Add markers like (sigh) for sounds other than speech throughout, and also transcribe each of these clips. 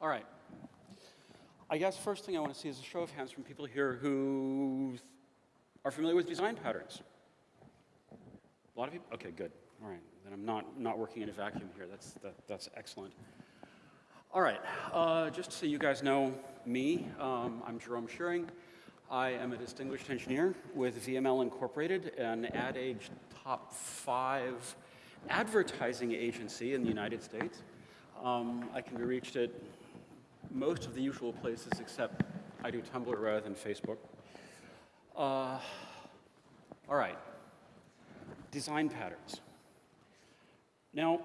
All right. I guess first thing I want to see is a show of hands from people here who are familiar with design patterns. A lot of people? Okay, good. All right. Then I'm not, not working in a vacuum here. That's, that, that's excellent. All right. Uh, just so you guys know me, um, I'm Jerome Shearing. I am a distinguished engineer with VML Incorporated, an Ad Age top five advertising agency in the United States. Um, I can be reached at most of the usual places except I do Tumblr rather than Facebook. Uh, all right, design patterns. Now,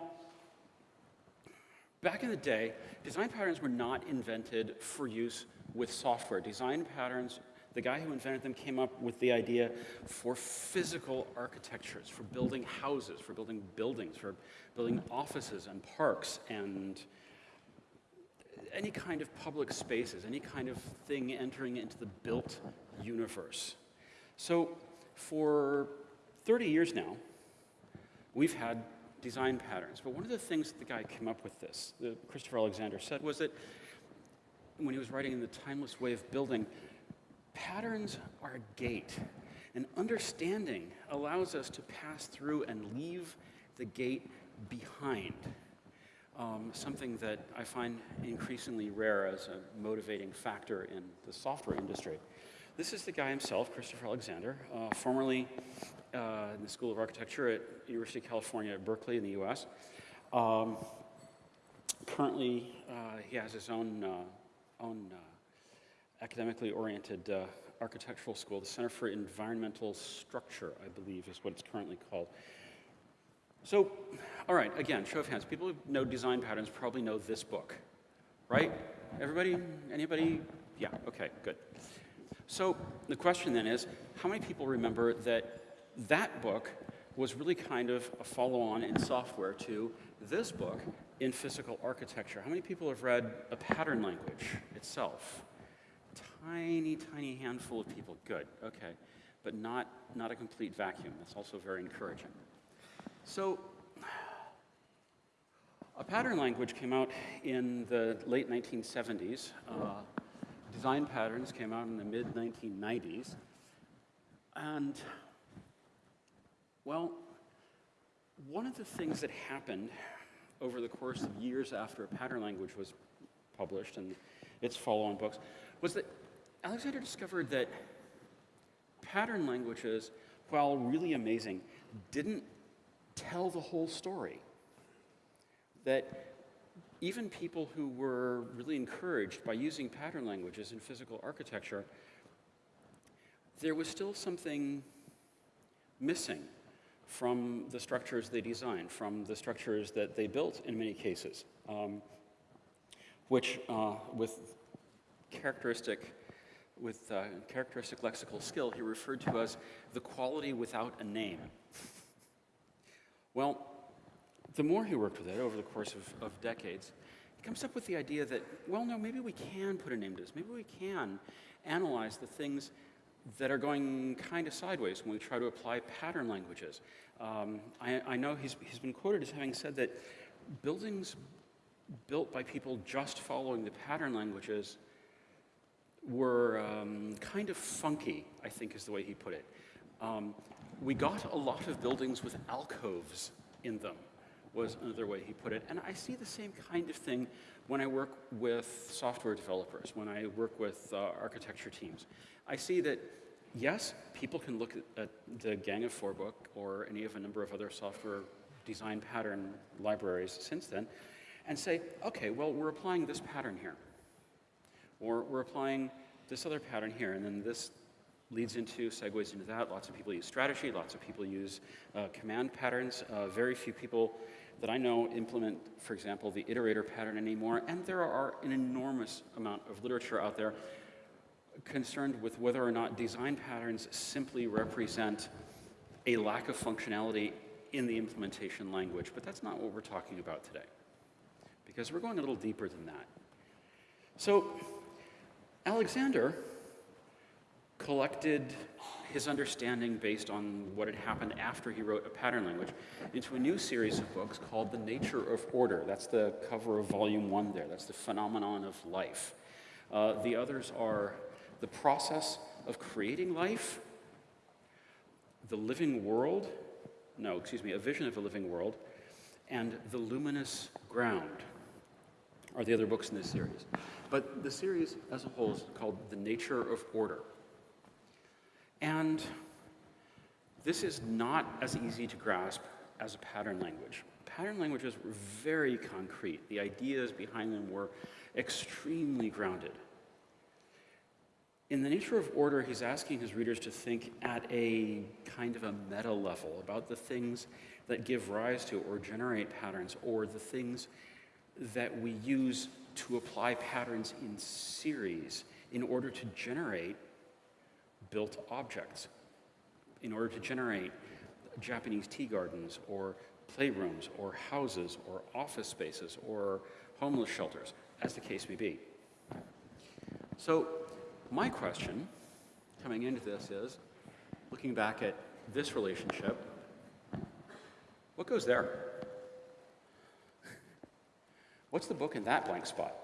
back in the day, design patterns were not invented for use with software. Design patterns, the guy who invented them came up with the idea for physical architectures, for building houses, for building buildings, for building offices and parks and any kind of public spaces, any kind of thing entering into the built universe. So for 30 years now, we've had design patterns. But one of the things that the guy came up with this, the Christopher Alexander said, was that when he was writing in The Timeless Way of Building, patterns are a gate. And understanding allows us to pass through and leave the gate behind um, something that I find increasingly rare as a motivating factor in the software industry. This is the guy himself, Christopher Alexander, uh, formerly uh, in the School of Architecture at University of California at Berkeley in the US. Um, currently, uh, he has his own, uh, own uh, academically oriented uh, architectural school, the Center for Environmental Structure, I believe is what it's currently called. So, all right, again, show of hands. People who know design patterns probably know this book, right? Everybody? Anybody? Yeah, okay, good. So the question then is, how many people remember that that book was really kind of a follow-on in software to this book in physical architecture? How many people have read a pattern language itself? Tiny, tiny handful of people. Good, okay. But not, not a complete vacuum. That's also very encouraging. So a pattern language came out in the late 1970s. Uh, design patterns came out in the mid 1990s. And, well, one of the things that happened over the course of years after a pattern language was published and its follow-on books was that Alexander discovered that pattern languages, while really amazing, didn't tell the whole story. That even people who were really encouraged by using pattern languages in physical architecture, there was still something missing from the structures they designed, from the structures that they built in many cases, um, which uh, with characteristic with uh, characteristic lexical skill, he referred to as the quality without a name. Well, the more he worked with it over the course of, of decades, he comes up with the idea that, well, no, maybe we can put a name to this. Maybe we can analyze the things that are going kind of sideways when we try to apply pattern languages. Um, I, I, know he's, he's been quoted as having said that buildings built by people just following the pattern languages were um, kind of funky, I think is the way he put it. Um, we got a lot of buildings with alcoves in them, was another way he put it. And I see the same kind of thing when I work with software developers, when I work with uh, architecture teams. I see that, yes, people can look at, at the Gang of Four book or any of a number of other software design pattern libraries since then and say, okay, well, we're applying this pattern here. Or we're applying this other pattern here, and then this leads into, segues into that. Lots of people use strategy, lots of people use uh, command patterns. Uh, very few people that I know implement, for example, the iterator pattern anymore, and there are an enormous amount of literature out there concerned with whether or not design patterns simply represent a lack of functionality in the implementation language, but that's not what we're talking about today, because we're going a little deeper than that. So Alexander collected his understanding based on what had happened after he wrote a pattern language into a new series of books called The Nature of Order. That's the cover of volume one there. That's the phenomenon of life. Uh, the others are the process of creating life, the living world, no, excuse me, a vision of a living world, and the luminous ground are the other books in this series. But the series as a whole is called The Nature of Order. And this is not as easy to grasp as a pattern language. Pattern languages were very concrete. The ideas behind them were extremely grounded. In the nature of order, he's asking his readers to think at a kind of a meta level about the things that give rise to or generate patterns, or the things that we use to apply patterns in series in order to generate built objects, in order to generate Japanese tea gardens, or playrooms, or houses, or office spaces, or homeless shelters, as the case may be. So, my question coming into this is looking back at this relationship, what goes there? What's the book in that blank spot?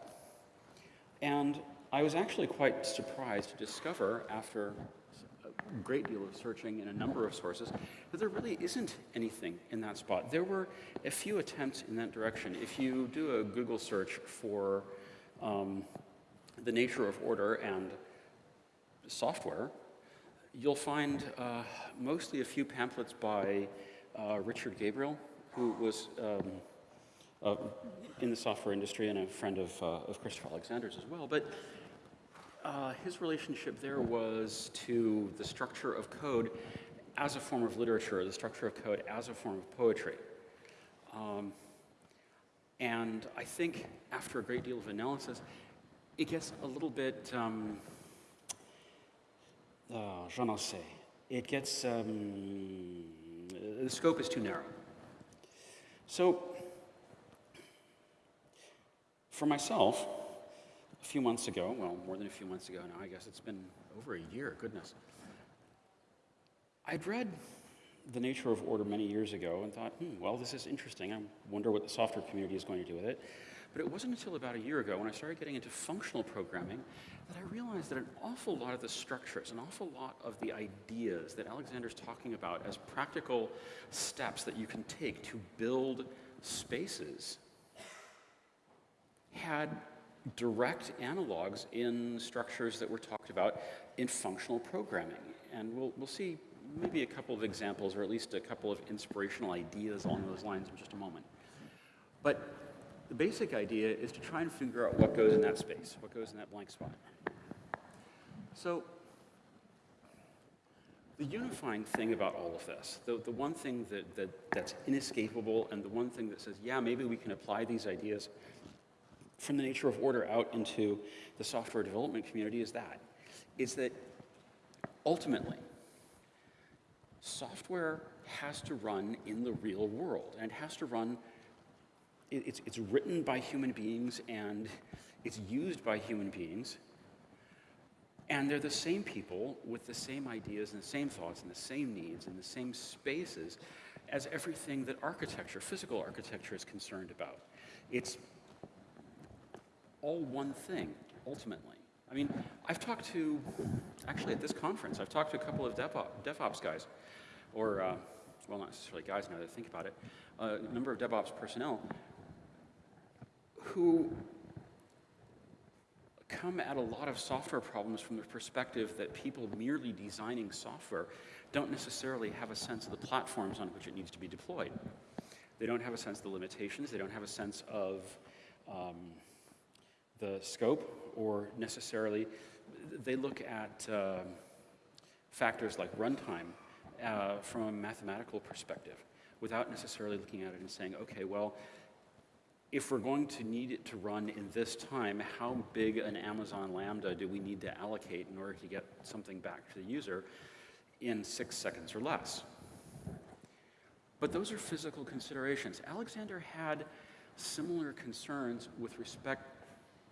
And I was actually quite surprised to discover, after a great deal of searching in a number of sources, that there really isn't anything in that spot. There were a few attempts in that direction. If you do a Google search for um, the nature of order and software, you'll find uh, mostly a few pamphlets by uh, Richard Gabriel, who was um, uh, in the software industry and a friend of, uh, of Christopher Alexander's as well. But uh, his relationship there was to the structure of code as a form of literature, the structure of code as a form of poetry. Um, and I think after a great deal of analysis, it gets a little bit um, oh, je n'en sais. It gets, um, the scope is too narrow. So, for myself, a few months ago, well, more than a few months ago now, I guess it's been over a year, goodness. I'd read The Nature of Order many years ago and thought, hmm, well, this is interesting. I wonder what the software community is going to do with it. But it wasn't until about a year ago when I started getting into functional programming that I realized that an awful lot of the structures, an awful lot of the ideas that Alexander's talking about as practical steps that you can take to build spaces had direct analogs in structures that were talked about in functional programming. And we'll, we'll see maybe a couple of examples or at least a couple of inspirational ideas along those lines in just a moment. But the basic idea is to try and figure out what goes in that space, what goes in that blank spot. So the unifying thing about all of this, the, the one thing that, that, that's inescapable and the one thing that says, yeah, maybe we can apply these ideas from the nature of order out into the software development community is that, is that ultimately, software has to run in the real world and it has to run it's, it's written by human beings and it's used by human beings. And they're the same people with the same ideas and the same thoughts and the same needs and the same spaces as everything that architecture, physical architecture, is concerned about. It's all one thing, ultimately. I mean, I've talked to, actually at this conference, I've talked to a couple of DevOps guys, or, uh, well, not necessarily guys now that I think about it, uh, a number of DevOps personnel who come at a lot of software problems from the perspective that people merely designing software don't necessarily have a sense of the platforms on which it needs to be deployed. They don't have a sense of the limitations, they don't have a sense of um, the scope, or necessarily, they look at uh, factors like runtime uh, from a mathematical perspective without necessarily looking at it and saying, okay, well, if we're going to need it to run in this time, how big an Amazon Lambda do we need to allocate in order to get something back to the user in six seconds or less? But those are physical considerations. Alexander had similar concerns with respect,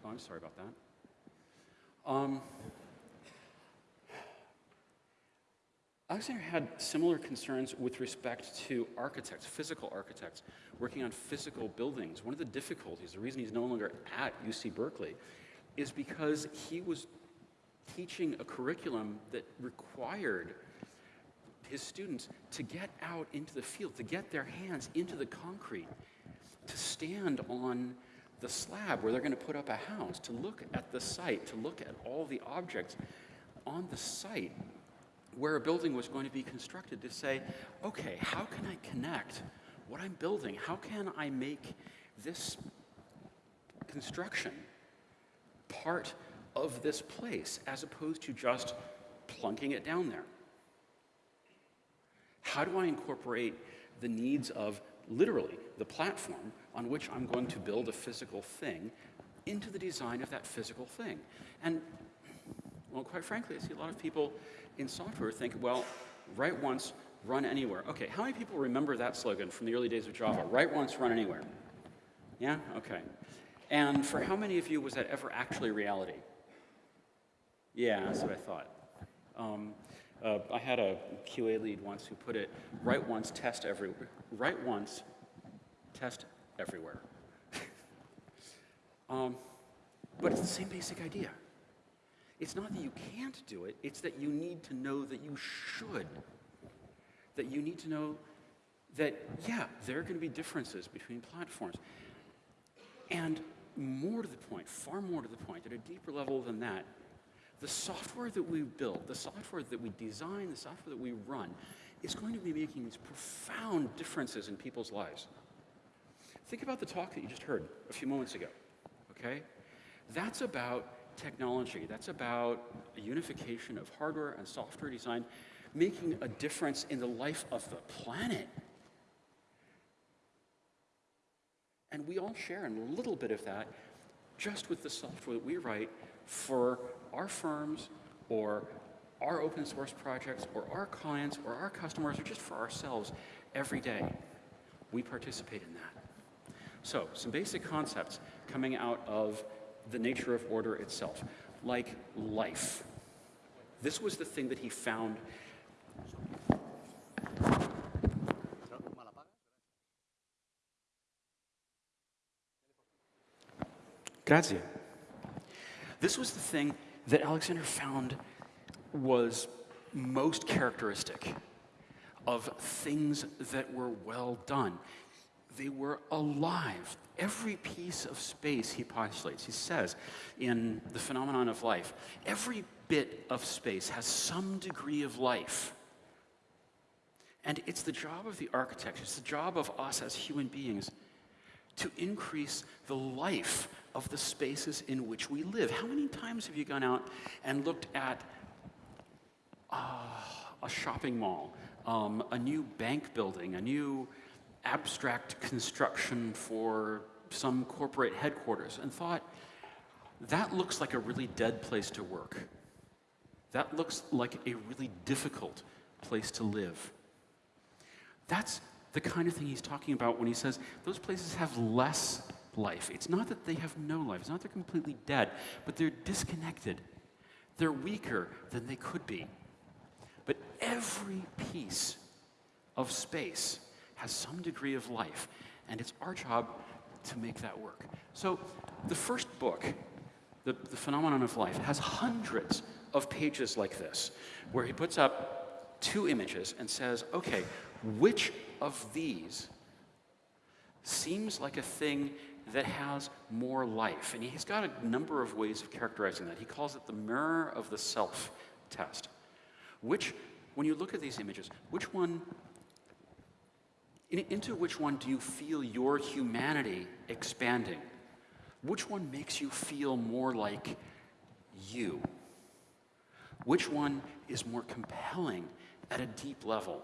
oh, I'm sorry about that. Um, Alexander had similar concerns with respect to architects, physical architects, working on physical buildings. One of the difficulties, the reason he's no longer at UC Berkeley, is because he was teaching a curriculum that required his students to get out into the field, to get their hands into the concrete, to stand on the slab where they're going to put up a house, to look at the site, to look at all the objects on the site where a building was going to be constructed, to say, okay, how can I connect what I'm building? How can I make this construction part of this place as opposed to just plunking it down there? How do I incorporate the needs of literally the platform on which I'm going to build a physical thing into the design of that physical thing? And, well, quite frankly, I see a lot of people in software think, well, write once, run anywhere. Okay, how many people remember that slogan from the early days of Java? Write once, run anywhere. Yeah? Okay. And for how many of you was that ever actually reality? Yeah, that's what I thought. Um, uh, I had a QA lead once who put it, write once, test everywhere. Write once, test everywhere. (laughs) um, but it's the same basic idea. It's not that you can't do it, it's that you need to know that you should. That you need to know that, yeah, there are going to be differences between platforms. And more to the point, far more to the point, at a deeper level than that, the software that we build, the software that we design, the software that we run, is going to be making these profound differences in people's lives. Think about the talk that you just heard a few moments ago, okay? That's about technology. That's about a unification of hardware and software design, making a difference in the life of the planet. And we all share a little bit of that just with the software that we write for our firms or our open source projects or our clients or our customers or just for ourselves every day. We participate in that. So, some basic concepts coming out of the nature of order itself, like life. This was the thing that he found. Grazie. This was the thing that Alexander found was most characteristic of things that were well done. They were alive. Every piece of space he postulates, he says in The Phenomenon of Life, every bit of space has some degree of life. And it's the job of the architect, it's the job of us as human beings to increase the life of the spaces in which we live. How many times have you gone out and looked at uh, a shopping mall, um, a new bank building, a new abstract construction for some corporate headquarters and thought, that looks like a really dead place to work. That looks like a really difficult place to live. That's the kind of thing he's talking about when he says those places have less life. It's not that they have no life, it's not that they're completely dead, but they're disconnected. They're weaker than they could be. But every piece of space has some degree of life, and it's our job to make that work. So the first book, the, the Phenomenon of Life, has hundreds of pages like this, where he puts up two images and says, okay, which of these seems like a thing that has more life? And he's got a number of ways of characterizing that. He calls it the mirror of the self test. Which, when you look at these images, which one into which one do you feel your humanity expanding? Which one makes you feel more like you? Which one is more compelling at a deep level?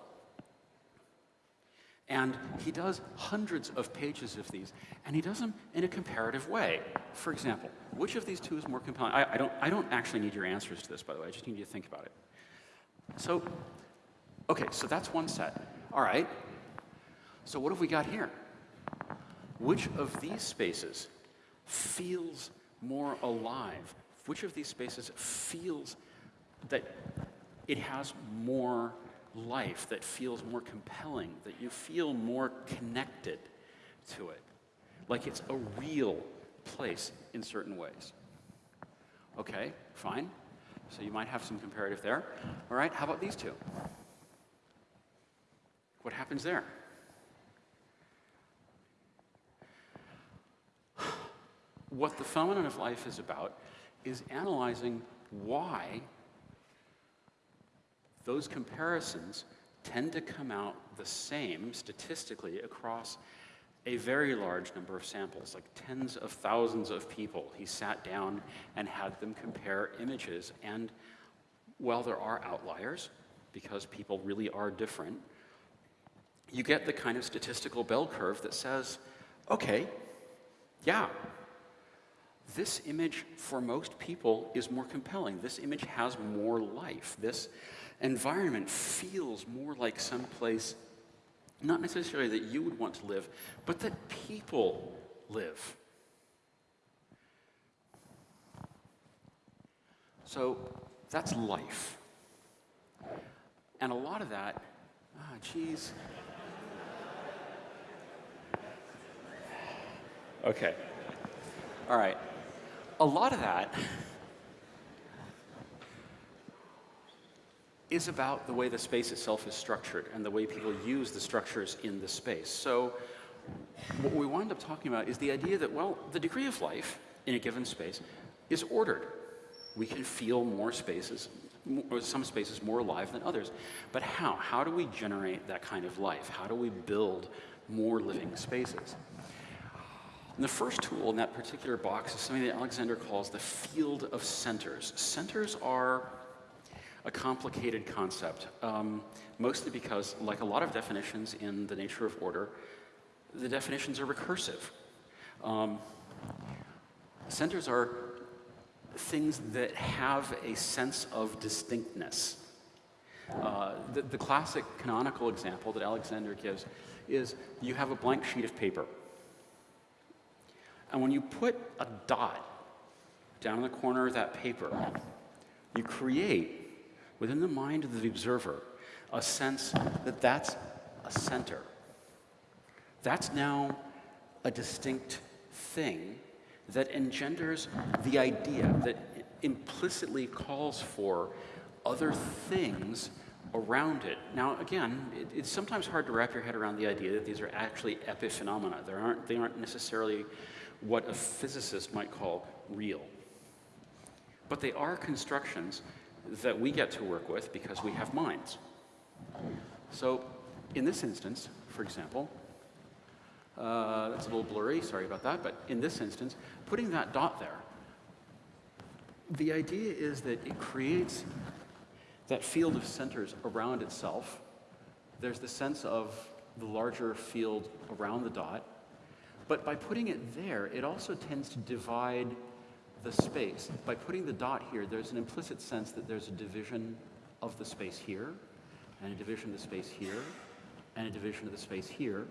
And he does hundreds of pages of these, and he does them in a comparative way. For example, which of these two is more compelling? I, I, don't, I don't actually need your answers to this, by the way. I just need you to think about it. So, okay, so that's one set. All right, so what have we got here? Which of these spaces feels more alive? Which of these spaces feels that it has more life, that feels more compelling, that you feel more connected to it, like it's a real place in certain ways. Okay, fine. So you might have some comparative there. All right, how about these two? What happens there? What the phenomenon of life is about is analyzing why those comparisons tend to come out the same statistically across a very large number of samples, like tens of thousands of people. He sat down and had them compare images. And while there are outliers, because people really are different, you get the kind of statistical bell curve that says, okay, yeah, this image for most people is more compelling. This image has more life. This environment feels more like some place, not necessarily that you would want to live, but that people live. So that's life. And a lot of that, ah, geez. Okay. All right. A lot of that is about the way the space itself is structured and the way people use the structures in the space. So what we wind up talking about is the idea that, well, the degree of life in a given space is ordered. We can feel more spaces, some spaces more alive than others. But how? How do we generate that kind of life? How do we build more living spaces? And the first tool in that particular box is something that Alexander calls the field of centers. Centers are a complicated concept, um, mostly because, like a lot of definitions in the nature of order, the definitions are recursive. Um, centers are things that have a sense of distinctness. Uh, the, the classic canonical example that Alexander gives is you have a blank sheet of paper. And when you put a dot down in the corner of that paper, you create within the mind of the observer a sense that that's a center. That's now a distinct thing that engenders the idea that implicitly calls for other things around it. Now, again, it, it's sometimes hard to wrap your head around the idea that these are actually epiphenomena. They aren't, they aren't necessarily what a physicist might call real. But they are constructions that we get to work with because we have minds. So in this instance, for example, uh, that's a little blurry, sorry about that, but in this instance, putting that dot there, the idea is that it creates that field of centers around itself. There's the sense of the larger field around the dot, but by putting it there, it also tends to divide the space. By putting the dot here, there's an implicit sense that there's a division of the space here, and a division of the space here, and a division of the space here.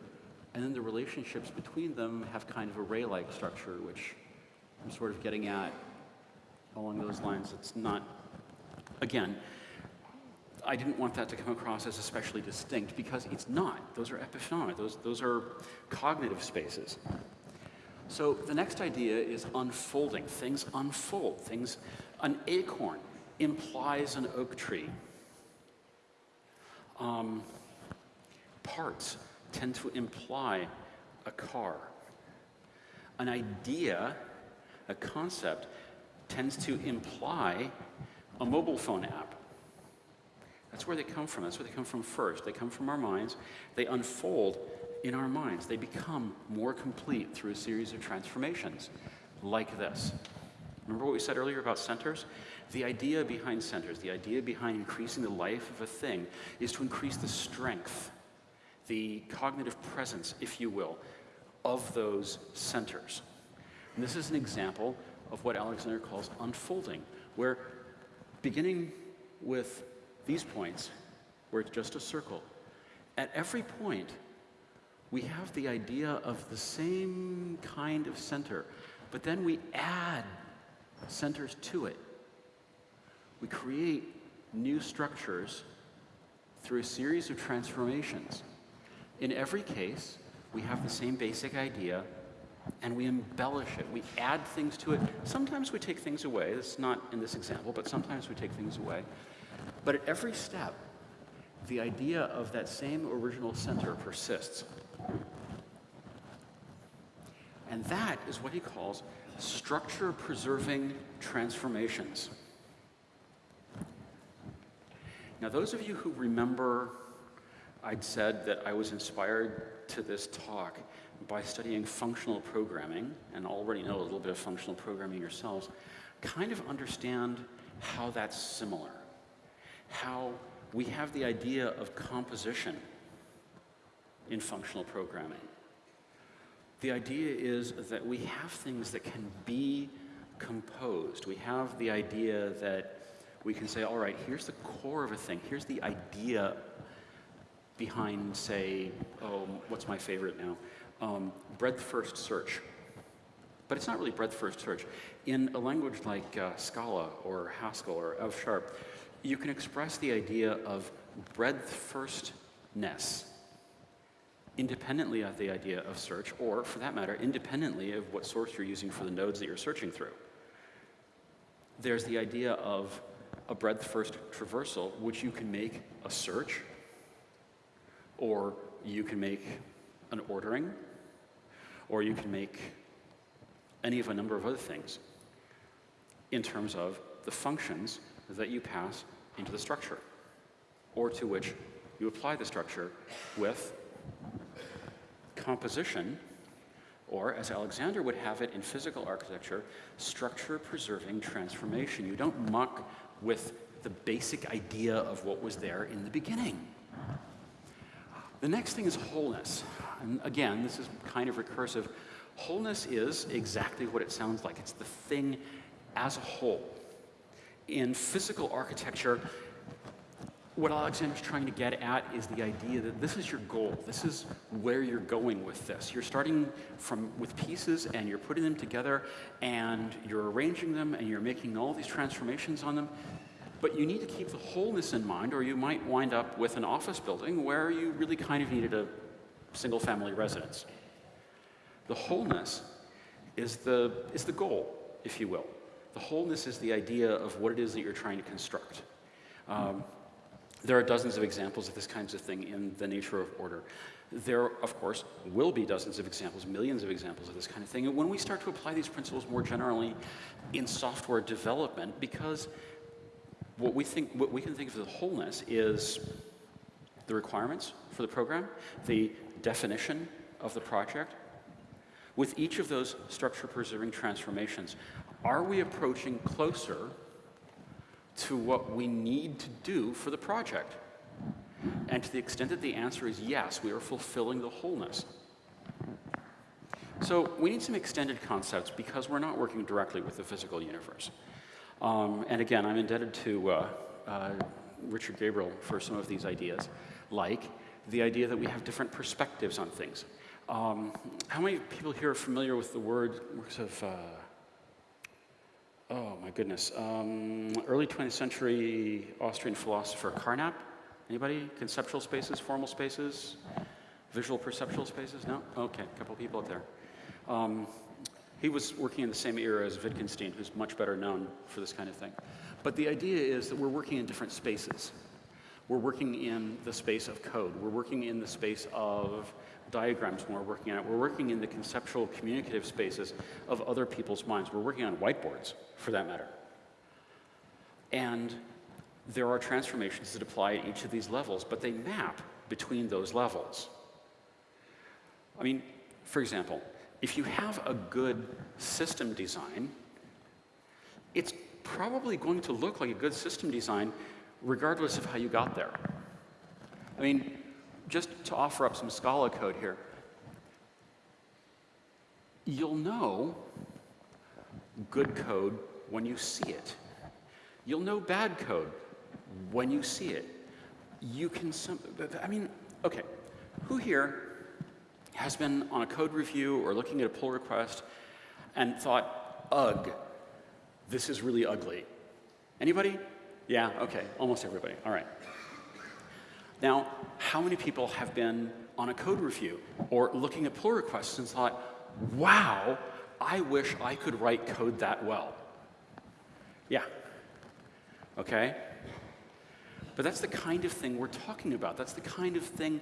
And then the relationships between them have kind of a ray-like structure, which I'm sort of getting at along those lines. It's not, again, I didn't want that to come across as especially distinct because it's not. Those are epiphenomena. Those, those are cognitive spaces. So the next idea is unfolding. Things unfold. Things, an acorn implies an oak tree. Um, parts tend to imply a car. An idea, a concept, tends to imply a mobile phone app. That's where they come from. That's where they come from first. They come from our minds. They unfold in our minds. They become more complete through a series of transformations like this. Remember what we said earlier about centers? The idea behind centers, the idea behind increasing the life of a thing, is to increase the strength, the cognitive presence, if you will, of those centers. And this is an example of what Alexander calls unfolding, where beginning with these points, where it's just a circle, at every point, we have the idea of the same kind of center, but then we add centers to it. We create new structures through a series of transformations. In every case, we have the same basic idea and we embellish it. We add things to it. Sometimes we take things away. It's not in this example, but sometimes we take things away. But at every step, the idea of that same original center persists. And that is what he calls structure preserving transformations. Now, those of you who remember I'd said that I was inspired to this talk by studying functional programming, and already know a little bit of functional programming yourselves, kind of understand how that's similar. How we have the idea of composition in functional programming. The idea is that we have things that can be composed. We have the idea that we can say, all right, here's the core of a thing, here's the idea behind, say, oh, what's my favorite now? Um, breadth first search. But it's not really breadth first search. In a language like uh, Scala or Haskell or F sharp, you can express the idea of breadth firstness independently of the idea of search, or for that matter, independently of what source you're using for the nodes that you're searching through. There's the idea of a breadth first traversal, which you can make a search, or you can make an ordering, or you can make any of a number of other things in terms of the functions that you pass into the structure, or to which you apply the structure with composition, or as Alexander would have it in physical architecture, structure preserving transformation. You don't muck with the basic idea of what was there in the beginning. The next thing is wholeness. And again, this is kind of recursive. Wholeness is exactly what it sounds like. It's the thing as a whole. In physical architecture, what Alexander's trying to get at is the idea that this is your goal. This is where you're going with this. You're starting from with pieces and you're putting them together and you're arranging them and you're making all these transformations on them. But you need to keep the wholeness in mind, or you might wind up with an office building where you really kind of needed a single family residence. The wholeness is the, is the goal, if you will. The wholeness is the idea of what it is that you're trying to construct. Um, there are dozens of examples of this kinds of thing in the nature of order. There, of course, will be dozens of examples, millions of examples of this kind of thing. And when we start to apply these principles more generally in software development, because what we think, what we can think of as wholeness is the requirements for the program, the definition of the project. With each of those structure preserving transformations, are we approaching closer to what we need to do for the project? And to the extent that the answer is yes, we are fulfilling the wholeness. So we need some extended concepts because we're not working directly with the physical universe. Um, and again, I'm indebted to uh, uh, Richard Gabriel for some of these ideas, like the idea that we have different perspectives on things. Um, how many people here are familiar with the word, works of, uh, my goodness, um, early 20th century Austrian philosopher Carnap? Anybody? Conceptual spaces, formal spaces, visual perceptual spaces? No? Okay, a couple people up there. Um, he was working in the same era as Wittgenstein, who's much better known for this kind of thing. But the idea is that we're working in different spaces. We're working in the space of code. We're working in the space of diagrams when we're working on it. We're working in the conceptual communicative spaces of other people's minds. We're working on whiteboards, for that matter. And there are transformations that apply at each of these levels, but they map between those levels. I mean, for example, if you have a good system design, it's probably going to look like a good system design regardless of how you got there. I mean, just to offer up some Scala code here, you'll know good code when you see it. You'll know bad code when you see it. You can, some, I mean, okay, who here has been on a code review or looking at a pull request and thought, ugh, this is really ugly. Anybody? Yeah, okay, almost everybody. All right. Now, how many people have been on a code review or looking at pull requests and thought, wow, I wish I could write code that well? Yeah. Okay? But that's the kind of thing we're talking about. That's the kind of thing,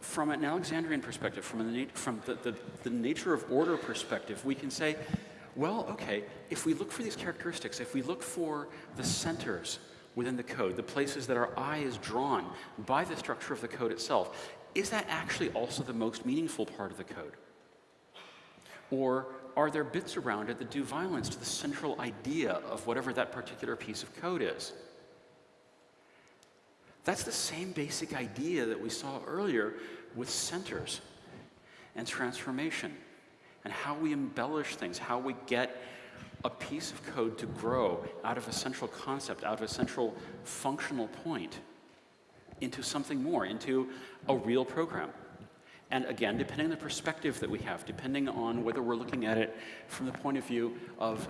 from an Alexandrian perspective, from, the, from the, the, the nature of order perspective, we can say, well, okay, if we look for these characteristics, if we look for the centers within the code, the places that our eye is drawn by the structure of the code itself, is that actually also the most meaningful part of the code? Or are there bits around it that do violence to the central idea of whatever that particular piece of code is? That's the same basic idea that we saw earlier with centers and transformation and how we embellish things, how we get a piece of code to grow out of a central concept, out of a central functional point into something more, into a real program. And again, depending on the perspective that we have, depending on whether we're looking at it from the point of view of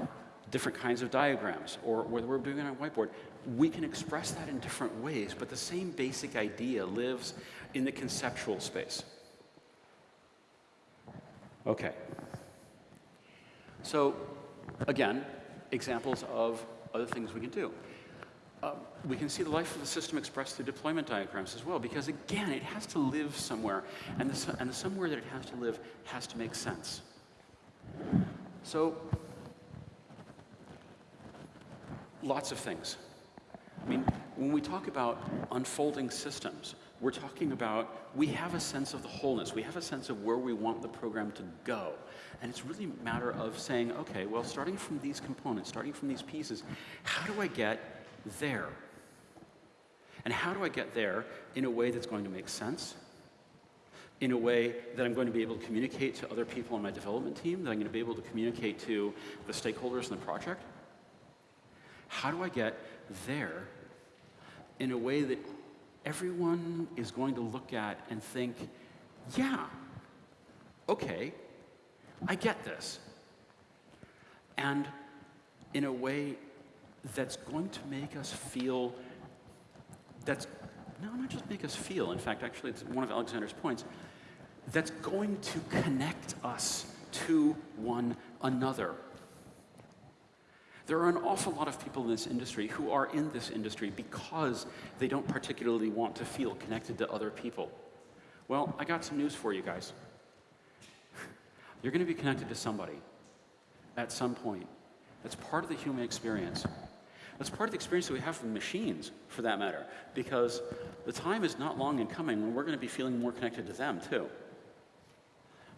different kinds of diagrams or whether we're doing it on a whiteboard, we can express that in different ways, but the same basic idea lives in the conceptual space. Okay. So, again, examples of other things we can do. Uh, we can see the life of the system expressed through deployment diagrams as well, because again, it has to live somewhere, and the, and the somewhere that it has to live has to make sense. So, lots of things. I mean, when we talk about unfolding systems, we're talking about we have a sense of the wholeness. We have a sense of where we want the program to go. And it's really a matter of saying, okay, well, starting from these components, starting from these pieces, how do I get there? And how do I get there in a way that's going to make sense? In a way that I'm going to be able to communicate to other people on my development team, that I'm going to be able to communicate to the stakeholders in the project? How do I get there in a way that everyone is going to look at and think, yeah, okay, I get this. And in a way that's going to make us feel, that's, no, not just make us feel, in fact, actually, it's one of Alexander's points, that's going to connect us to one another. There are an awful lot of people in this industry who are in this industry because they don't particularly want to feel connected to other people. Well, I got some news for you guys. You're going to be connected to somebody at some point. That's part of the human experience. That's part of the experience that we have with machines, for that matter, because the time is not long in coming when we're going to be feeling more connected to them, too.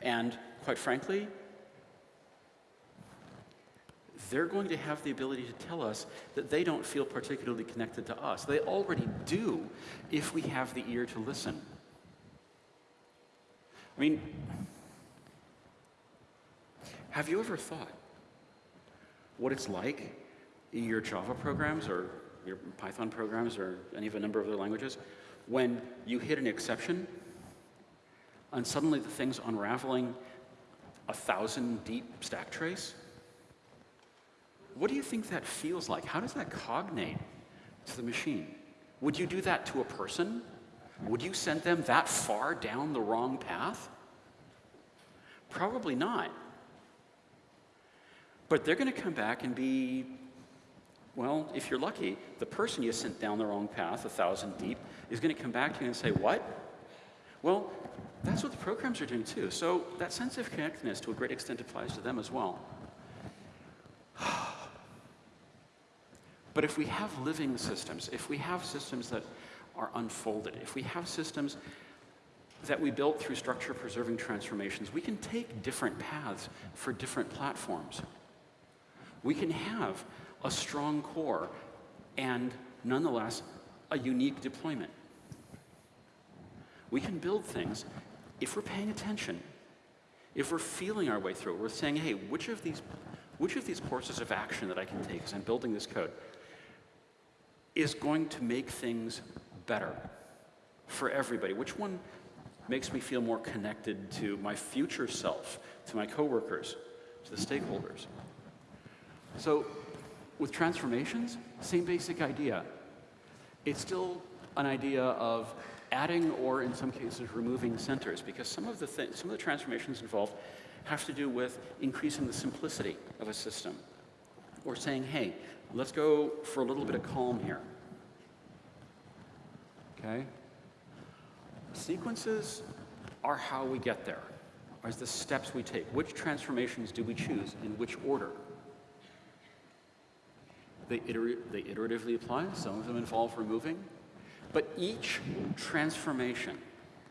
And quite frankly, they're going to have the ability to tell us that they don't feel particularly connected to us. They already do if we have the ear to listen. I mean, have you ever thought what it's like in your Java programs or your Python programs or any of a number of other languages when you hit an exception and suddenly the thing's unraveling a thousand deep stack trace? What do you think that feels like? How does that cognate to the machine? Would you do that to a person? Would you send them that far down the wrong path? Probably not. But they're going to come back and be, well, if you're lucky, the person you sent down the wrong path, a thousand deep, is going to come back to you and say, What? Well, that's what the programs are doing too. So that sense of connectedness to a great extent applies to them as well. (sighs) But if we have living systems, if we have systems that are unfolded, if we have systems that we built through structure preserving transformations, we can take different paths for different platforms. We can have a strong core and nonetheless a unique deployment. We can build things if we're paying attention, if we're feeling our way through it, we're saying, hey, which of these, which of these courses of action that I can take as I'm building this code is going to make things better for everybody? Which one makes me feel more connected to my future self, to my coworkers, to the stakeholders? So with transformations, same basic idea. It's still an idea of adding or in some cases removing centers because some of the things, some of the transformations involved have to do with increasing the simplicity of a system or saying, hey, let's go for a little bit of calm here. Okay? Sequences are how we get there, are the steps we take. Which transformations do we choose in which order? They, iter they iteratively apply, some of them involve removing, but each transformation,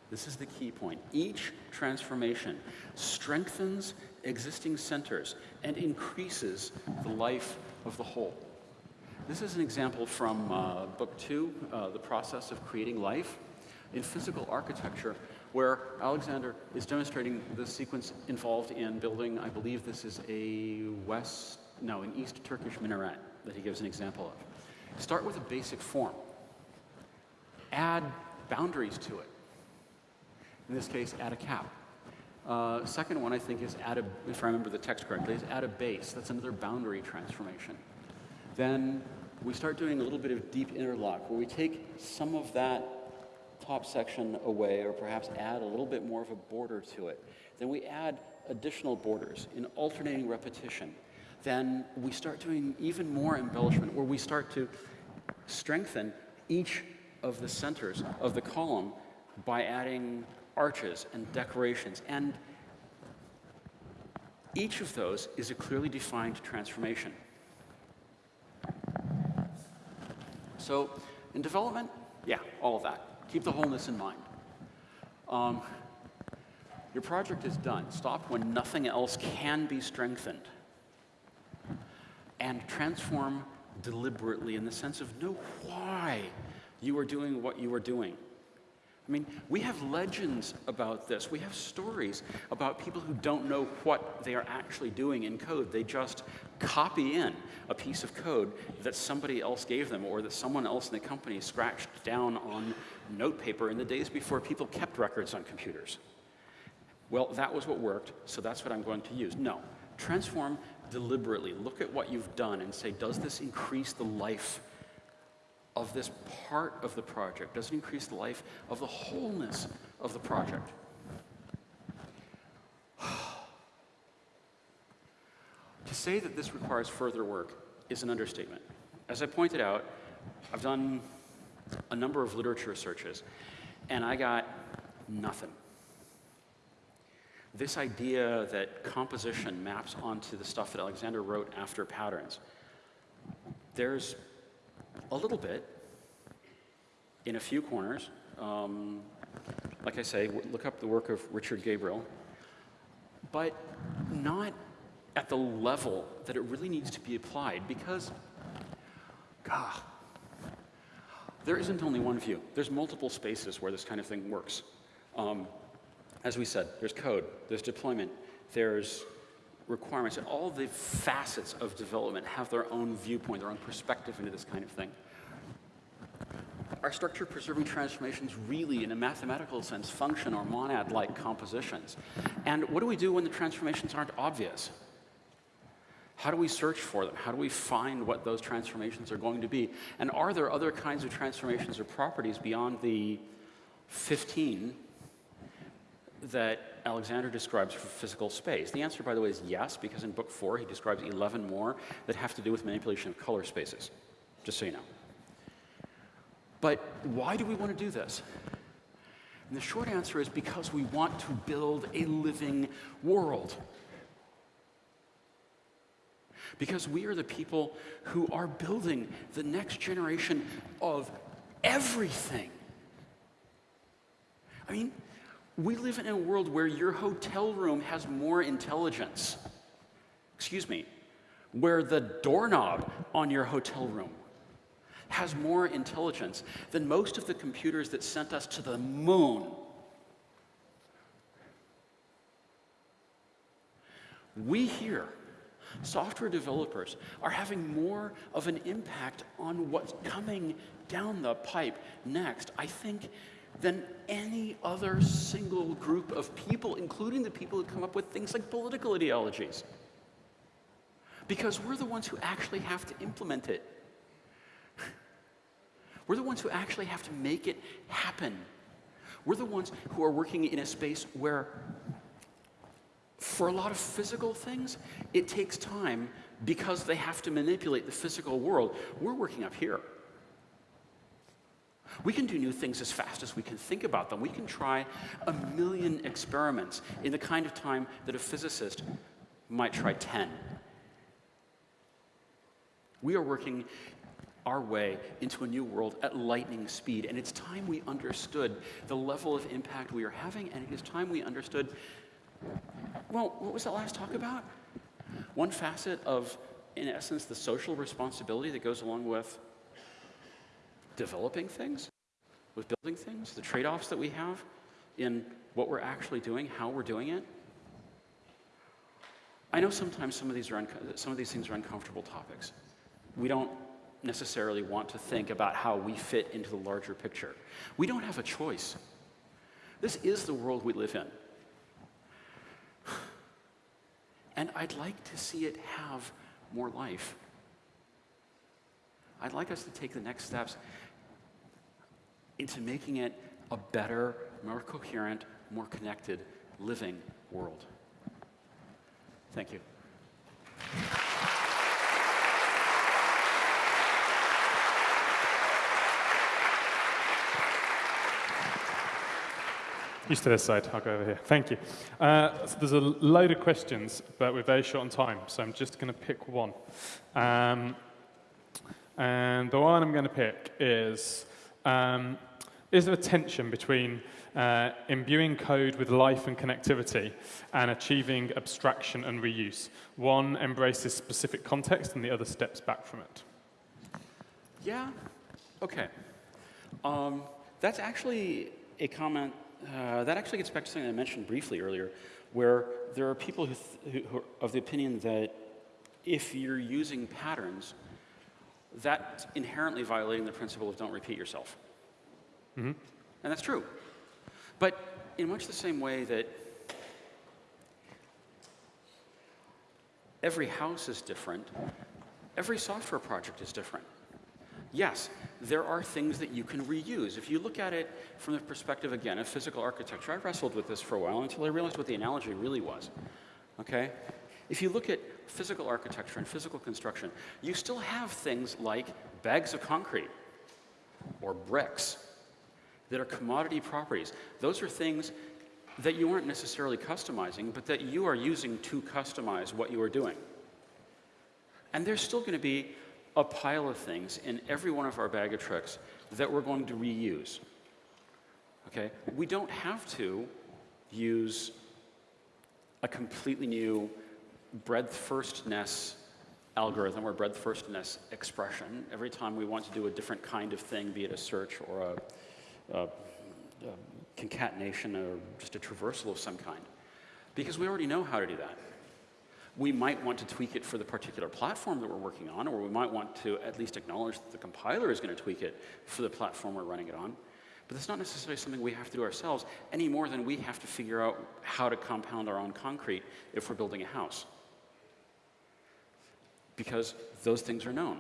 this is the key point, each transformation strengthens existing centers and increases the life of the whole. This is an example from uh, book two, uh, The Process of Creating Life in Physical Architecture, where Alexander is demonstrating the sequence involved in building, I believe this is a West, no, an East Turkish minaret that he gives an example of. Start with a basic form add boundaries to it. In this case, add a cap. Uh, second one, I think, is add a, if I remember the text correctly, is add a base. That's another boundary transformation. Then we start doing a little bit of deep interlock, where we take some of that top section away, or perhaps add a little bit more of a border to it. Then we add additional borders in alternating repetition. Then we start doing even more embellishment, where we start to strengthen each of the centers of the column by adding arches and decorations. And each of those is a clearly defined transformation. So in development, yeah, all of that. Keep the wholeness in mind. Um, your project is done. Stop when nothing else can be strengthened. And transform deliberately in the sense of know why you are doing what you are doing. I mean, we have legends about this. We have stories about people who don't know what they are actually doing in code. They just copy in a piece of code that somebody else gave them or that someone else in the company scratched down on notepaper in the days before people kept records on computers. Well, that was what worked, so that's what I'm going to use. No, transform deliberately. Look at what you've done and say, does this increase the life of this part of the project? Does it increase the life of the wholeness of the project? (sighs) to say that this requires further work is an understatement. As I pointed out, I've done a number of literature searches, and I got nothing. This idea that composition maps onto the stuff that Alexander wrote after patterns, there's a little bit in a few corners. Um, like I say, look up the work of Richard Gabriel, but not at the level that it really needs to be applied because, there isn't only one view. There's multiple spaces where this kind of thing works. Um, as we said, there's code, there's deployment, there's requirements, and all the facets of development have their own viewpoint, their own perspective into this kind of thing. Our structure preserving transformations really, in a mathematical sense, functor or monad-like compositions. And what do we do when the transformations aren't obvious? How do we search for them? How do we find what those transformations are going to be? And are there other kinds of transformations or properties beyond the 15 that Alexander describes for physical space? The answer, by the way, is yes, because in book four he describes 11 more that have to do with manipulation of color spaces, just so you know. But why do we want to do this? And the short answer is because we want to build a living world. Because we are the people who are building the next generation of everything. I mean, we live in a world where your hotel room has more intelligence. Excuse me, where the doorknob on your hotel room has more intelligence than most of the computers that sent us to the moon. We here, software developers, are having more of an impact on what's coming down the pipe next, I think, than any other single group of people, including the people who come up with things like political ideologies. Because we're the ones who actually have to implement it. (laughs) We're the ones who actually have to make it happen. We're the ones who are working in a space where, for a lot of physical things, it takes time because they have to manipulate the physical world. We're working up here. We can do new things as fast as we can think about them. We can try a million experiments in the kind of time that a physicist might try 10. We are working our way into a new world at lightning speed, and it's time we understood the level of impact we are having, and it is time we understood well, what was that last talk about? One facet of, in essence, the social responsibility that goes along with developing things, with building things, the trade offs that we have in what we're actually doing, how we're doing it. I know sometimes some of these, are some of these things are uncomfortable topics. We don't necessarily want to think about how we fit into the larger picture. We don't have a choice. This is the world we live in. (sighs) And I'd like to see it have more life. I'd like us to take the next steps into making it a better, more coherent, more connected, living world. Thank you. You to this side, I'll go over here. Thank you. Uh, so there's a load of questions, but we're very short on time, so I'm just going to pick one. Um, and the one I'm going to pick is, um, is there a tension between uh, imbuing code with life and connectivity and achieving abstraction and reuse? One embraces specific context and the other steps back from it. Yeah, okay. Um, that's actually a comment uh, that actually gets back to something I mentioned briefly earlier, where there are people who, who are of the opinion that if you're using patterns, that's inherently violating the principle of don't repeat yourself. Mm -hmm. And that's true. But in much the same way that every house is different, every software project is different yes, there are things that you can reuse. If you look at it from the perspective, again, of physical architecture, I wrestled with this for a while until I realized what the analogy really was, okay? If you look at physical architecture and physical construction, you still have things like bags of concrete or bricks that are commodity properties. Those are things that you aren't necessarily customizing, but that you are using to customize what you are doing. And there's still going to be a pile of things in every one of our bag of tricks that we're going to reuse. Okay? We don't have to use a completely new breadth firstness algorithm or breadth firstness expression every time we want to do a different kind of thing, be it a search or a, a, a concatenation or just a traversal of some kind. Because we already know how to do that. We might want to tweak it for the particular platform that we're working on, or we might want to at least acknowledge that the compiler is going to tweak it for the platform we're running it on. But that's not necessarily something we have to do ourselves any more than we have to figure out how to compound our own concrete if we're building a house. Because those things are known.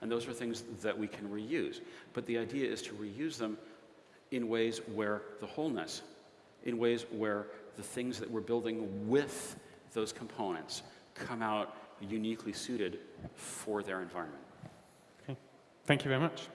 And those are things that we can reuse. But the idea is to reuse them in ways where the wholeness, in ways where the things that we're building with those components come out uniquely suited for their environment. Okay. Thank you very much.